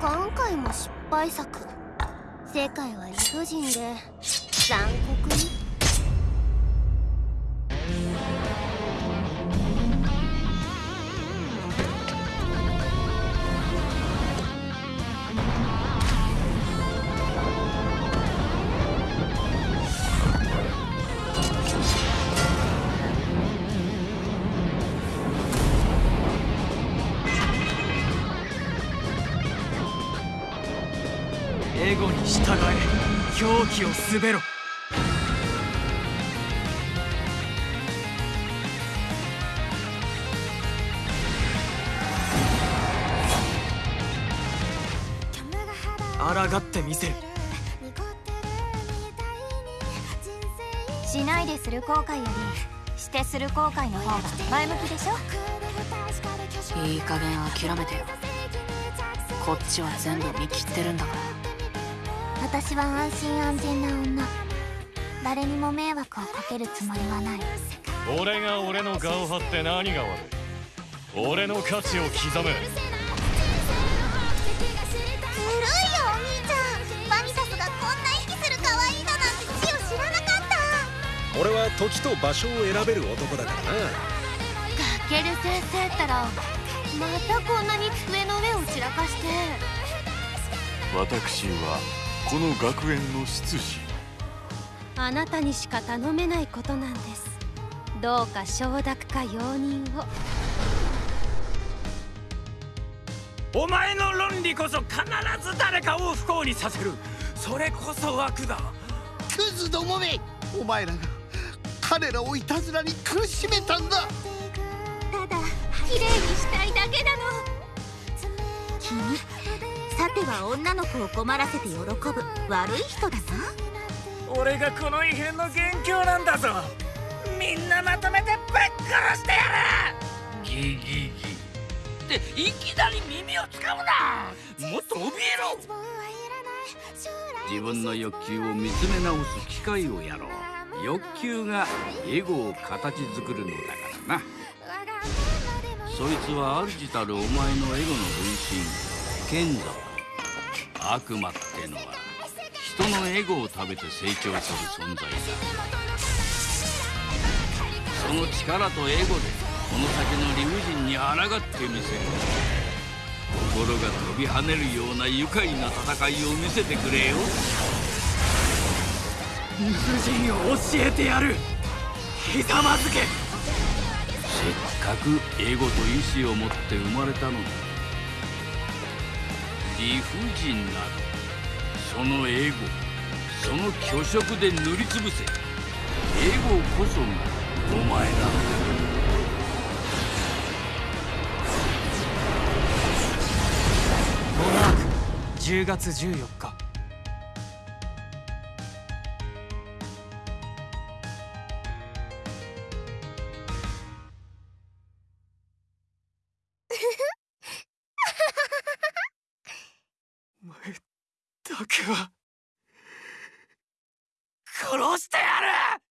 今回も失敗作。世界は理不尽で残酷に。エゴに従え狂気を滑ろ。抗ってみせる。しないでする後悔よりしてする後悔の方が前向きでしょ？いい加減諦めてよ。こっちは全部見切ってるんだから私は安心安全な女。誰にも迷惑をかけるつもりはない。俺が俺の顔を張って何が悪い。俺の価値を刻むずるいよお兄ちゃん。バニサスがこんな息する可愛いのなんてチオ知らなかった。俺は時と場所を選べる男だからな。ガケル先生ったらまたこんなに机の上を散らかして。私はこの学園の執事。あなたにしか頼めないことなんです。どうか承諾か容認を。お前の論理こそ必ず誰かを不幸にさせる。それこそ悪だクズどもめお前らが彼らをいたずらに苦しめたんだ。ただ綺麗にしたいだけなの君さては女の子を困らせて喜ぶ悪い人だな俺がこの異変の元凶なんだぞ。みんなまとめてぶっ殺してやる。ギギギ。っていきなり耳をつかむな。もっと怯えろ。自分の欲求を見つめ直す機会をやろう。欲求がエゴを形作るのだからな。そいつは主たるお前のエゴの分身賢者悪魔ってのは人のエゴを食べて成長する存在だ。その力とエゴでこの先の理不尽に抗ってみせる。心が飛び跳ねるような愉快な戦いを見せてくれよ。理不尽を教えてやる。ひざまずけ。せっかくエゴと意志を持って生まれたのだ理不尽などそのエゴその虚飾で塗りつぶせエゴこそがお前だ。モナーク10月14日。僕は。殺してやる！